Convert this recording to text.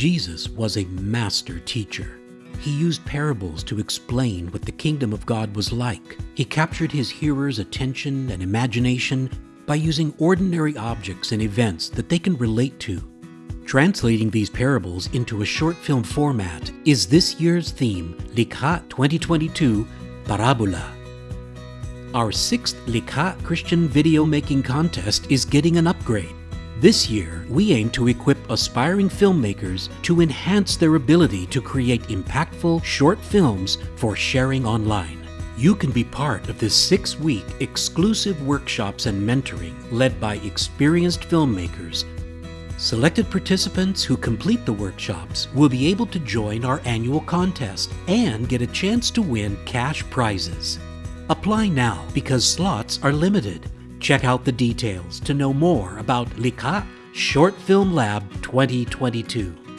Jesus was a master teacher. He used parables to explain what the kingdom of God was like. He captured his hearers' attention and imagination by using ordinary objects and events that they can relate to. Translating these parables into a short film format is this year's theme, Likha 2022 Parabola. Our sixth Likha Christian video making contest is getting an upgrade. This year, we aim to equip aspiring filmmakers to enhance their ability to create impactful short films for sharing online. You can be part of this six week exclusive workshops and mentoring led by experienced filmmakers. Selected participants who complete the workshops will be able to join our annual contest and get a chance to win cash prizes. Apply now because slots are limited. Check out the details to know more about Likha Short Film Lab 2022.